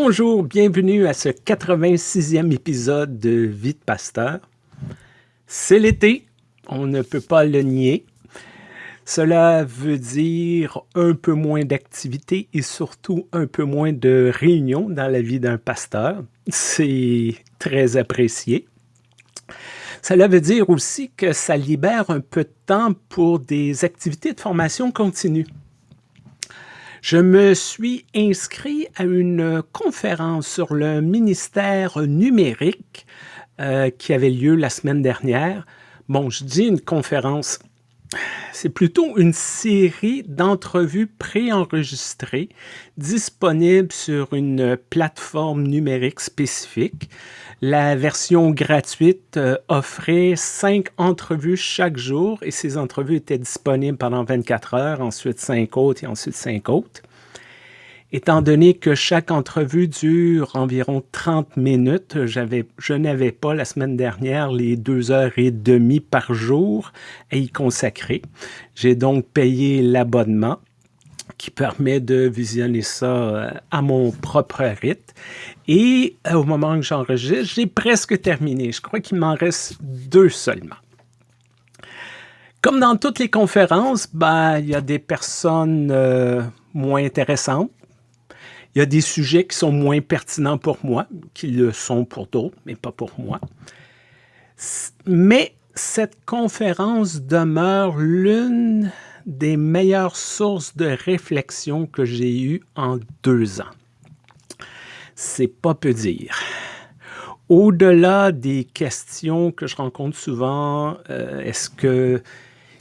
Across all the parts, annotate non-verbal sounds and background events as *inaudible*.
Bonjour, bienvenue à ce 86e épisode de Vie de Pasteur. C'est l'été, on ne peut pas le nier. Cela veut dire un peu moins d'activité et surtout un peu moins de réunions dans la vie d'un pasteur. C'est très apprécié. Cela veut dire aussi que ça libère un peu de temps pour des activités de formation continue. Je me suis inscrit à une conférence sur le ministère numérique euh, qui avait lieu la semaine dernière. Bon, je dis une conférence, c'est plutôt une série d'entrevues préenregistrées disponibles sur une plateforme numérique spécifique. La version gratuite euh, offrait cinq entrevues chaque jour et ces entrevues étaient disponibles pendant 24 heures, ensuite cinq autres et ensuite cinq autres. Étant donné que chaque entrevue dure environ 30 minutes, je n'avais pas la semaine dernière les deux heures et demie par jour à y consacrer. J'ai donc payé l'abonnement qui permet de visionner ça euh, à mon propre rythme. Et euh, au moment où j'enregistre, j'ai presque terminé. Je crois qu'il m'en reste deux seulement. Comme dans toutes les conférences, ben, il y a des personnes euh, moins intéressantes, il y a des sujets qui sont moins pertinents pour moi, qui le sont pour d'autres, mais pas pour moi. Mais cette conférence demeure l'une des meilleures sources de réflexion que j'ai eues en deux ans. C'est pas peu dire. Au-delà des questions que je rencontre souvent, euh, est-ce que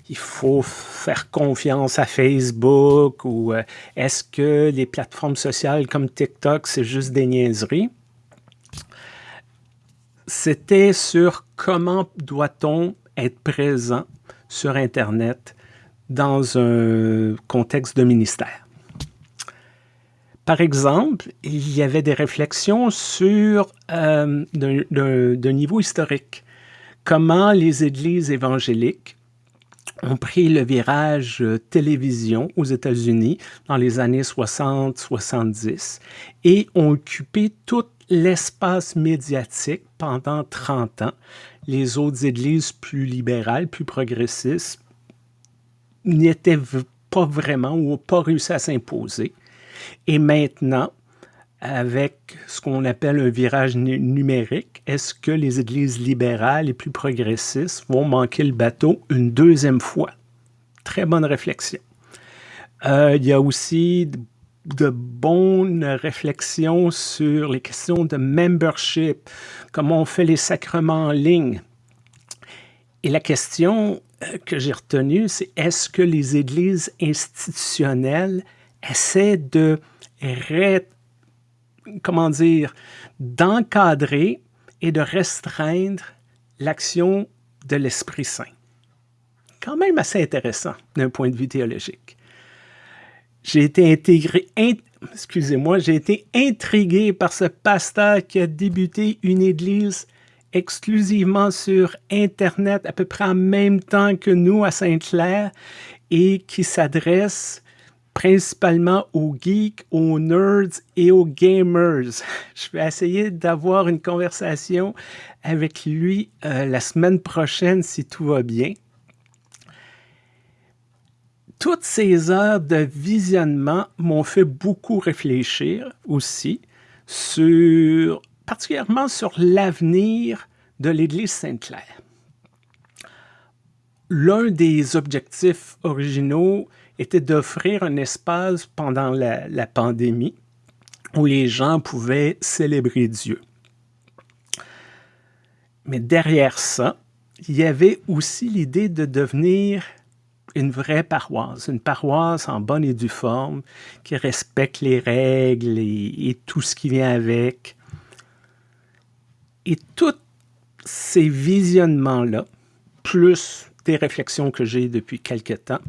il faut faire confiance à Facebook ou euh, est-ce que les plateformes sociales comme TikTok, c'est juste des niaiseries? C'était sur comment doit-on être présent sur Internet dans un contexte de ministère. Par exemple, il y avait des réflexions sur euh, d'un niveau historique. Comment les églises évangéliques ont pris le virage euh, télévision aux États-Unis dans les années 60-70 et ont occupé tout l'espace médiatique pendant 30 ans. Les autres églises plus libérales, plus progressistes, n'y étaient pas vraiment ou n'ont pas réussi à s'imposer. Et maintenant, avec ce qu'on appelle un virage numérique, est-ce que les églises libérales et plus progressistes vont manquer le bateau une deuxième fois? Très bonne réflexion. Euh, il y a aussi de bonnes réflexions sur les questions de membership, comment on fait les sacrements en ligne. Et la question euh, que j'ai retenue, c'est est-ce que les églises institutionnelles essaient de comment dire, d'encadrer et de restreindre l'action de l'Esprit Saint. Quand même assez intéressant d'un point de vue théologique. J'ai été intégré, excusez-moi, j'ai été intrigué par ce pasteur qui a débuté une église exclusivement sur Internet à peu près en même temps que nous à Sainte-Claire et qui s'adresse principalement aux geeks, aux nerds et aux gamers. *laughs* Je vais essayer d'avoir une conversation avec lui euh, la semaine prochaine si tout va bien. Toutes ces heures de visionnement m'ont fait beaucoup réfléchir aussi particulièrement sur l'avenir de l'Église Sainte-Claire. L'un des objectifs originaux était d'offrir un espace pendant la, pandémie où les gens pouvaient célébrer Dieu. Mais derrière ça, il y avait aussi l'idée de devenir une vraie paroisse, une paroisse en bonne et due forme, qui respecte les règles et, et tout ce qui vient avec. Et tous ces visionnements-là, plus des réflexions que j'ai depuis quelque temps,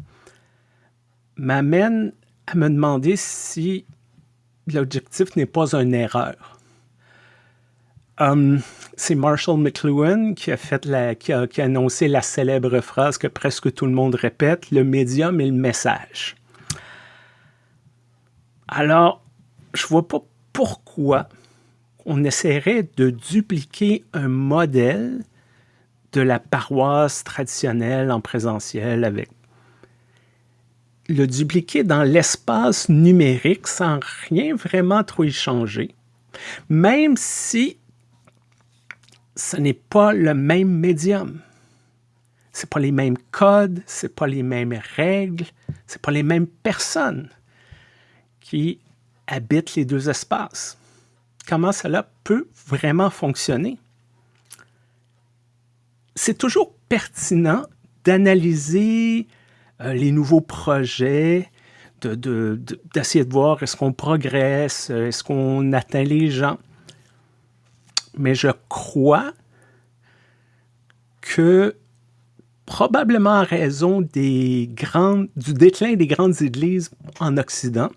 m'amène à me demander si l'objectif n'est pas une erreur. Um, c'est Marshall McLuhan qui a, fait la, qui, a, qui a annoncé la célèbre phrase que presque tout le monde répète, le médium et le message. Alors, je vois pas pourquoi on essaierait de dupliquer un modèle de la paroisse traditionnelle en présentiel avec le dupliquer dans l'espace numérique sans rien vraiment trop y changer, même si ce n'est pas le même médium. C'est pas les mêmes codes, c'est pas les mêmes règles, c'est pas les mêmes personnes qui habitent les deux espaces. Comment cela peut vraiment fonctionner? C'est toujours pertinent d'analyser euh, les nouveaux projets, d'essayer de, voir est-ce qu'on progresse, est-ce qu'on atteint les gens. Mais je crois que probablement en raison des grandes, du déclin des grandes églises en Occident,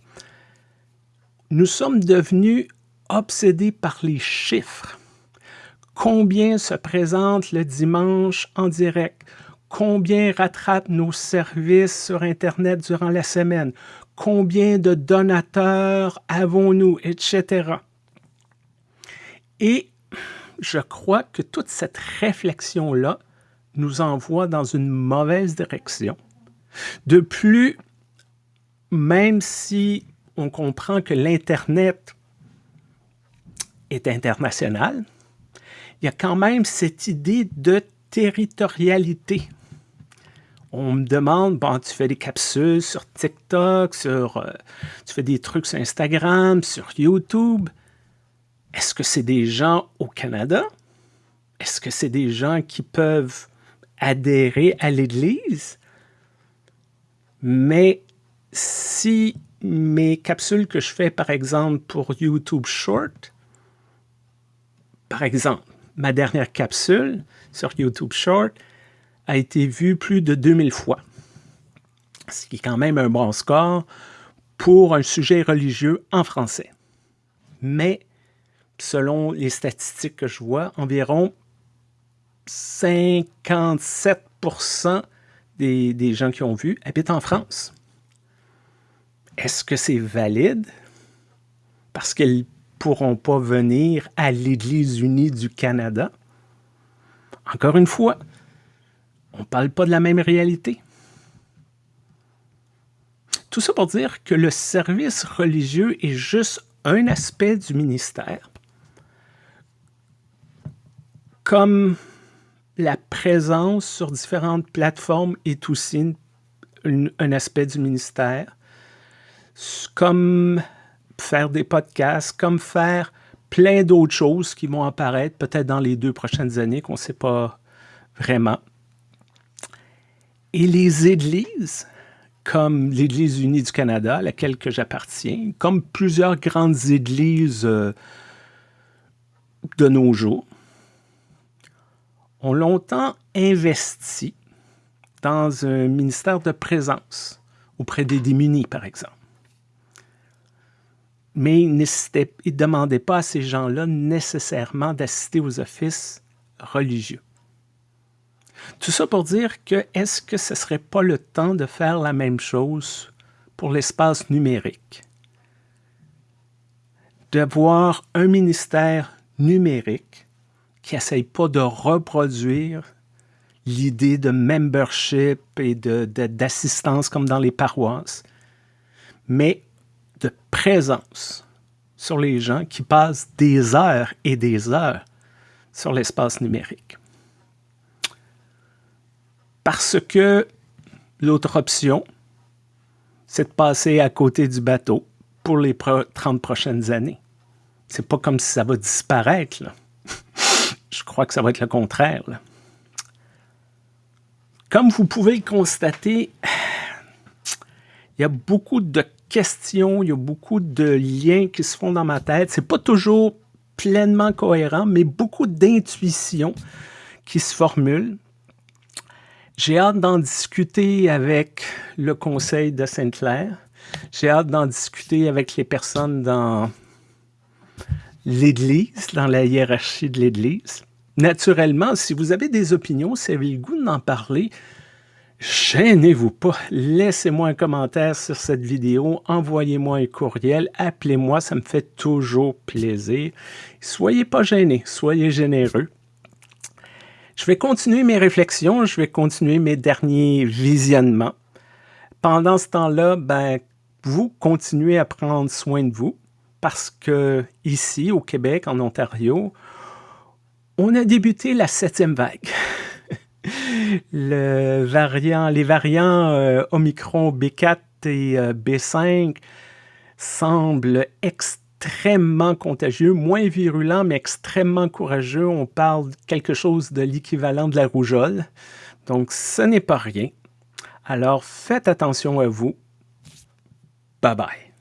nous sommes devenus obsédés par les chiffres. Combien se présente le dimanche en direct? Combien rattrapent nos services sur Internet durant la semaine? Combien de donateurs avons-nous? Etc. Et je crois que toute cette réflexion-là nous envoie dans une mauvaise direction. De plus, même si on comprend que l'Internet est international, il y a quand même cette idée de territorialité. On me demande, bon, tu fais des capsules sur TikTok, sur, euh, tu fais des trucs sur Instagram, sur YouTube. Est-ce que c'est des gens au Canada? Est-ce que c'est des gens qui peuvent adhérer à l'Église? Mais si mes capsules que je fais, par exemple, pour YouTube Short, par exemple, ma dernière capsule sur YouTube Short a été vue plus de 2000 fois, ce qui est quand même un bon score pour un sujet religieux en français. Mais selon les statistiques que je vois, environ 57 des, des gens qui ont vu habitent en France. Est-ce que c'est valide? Parce qu'ils ne pourront pas venir à l'Église unie du Canada? Encore une fois, on ne parle pas de la même réalité. Tout ça pour dire que le service religieux est juste un aspect du ministère, comme la présence sur différentes plateformes est aussi un aspect du ministère comme faire des podcasts, comme faire plein d'autres choses qui vont apparaître peut-être dans les deux prochaines années qu'on ne sait pas vraiment. Et les églises, comme l'Église unie du Canada, à laquelle j'appartiens, comme plusieurs grandes églises euh, de nos jours, ont longtemps investi dans un ministère de présence auprès des démunis, par exemple mais il ne demandait pas à ces gens-là nécessairement d'assister aux offices religieux. Tout ça pour dire que est-ce que ce ne serait pas le temps de faire la même chose pour l'espace numérique? D'avoir un ministère numérique qui n'essaye pas de reproduire l'idée de membership et d'assistance comme dans les paroisses, mais de présence sur les gens qui passent des heures et des heures sur l'espace numérique. Parce que l'autre option, c'est de passer à côté du bateau pour les 30 prochaines années. C'est pas comme si ça va disparaître. *laughs* Je crois que ça va être le contraire. Comme vous pouvez le constater, *sighs* il y a beaucoup de questions, il y a beaucoup de liens qui se font dans ma tête. C'est pas toujours pleinement cohérent, mais beaucoup d'intuitions qui se formulent. J'ai hâte d'en discuter avec le conseil de Sainte-Claire. J'ai hâte d'en discuter avec les personnes dans l'Église, dans la hiérarchie de l'Église. Naturellement, si vous avez des opinions, si vous avez le goût d'en parler, Gênez-vous pas, laissez-moi un commentaire sur cette vidéo, envoyez-moi un courriel, appelez-moi, ça me fait toujours plaisir. Soyez pas gênés, soyez généreux. Je vais continuer mes réflexions, je vais continuer mes derniers visionnements. Pendant ce temps-là, ben, vous continuez à prendre soin de vous parce que ici, au Québec, en Ontario, on a débuté la septième vague. *laughs* Variant, les variants euh, Omicron B4 et euh, B5 semblent extrêmement contagieux, moins virulents, mais extrêmement courageux. On parle quelque chose de l'équivalent de la rougeole. Donc, ce n'est pas rien. Alors, faites attention à vous. Bye bye.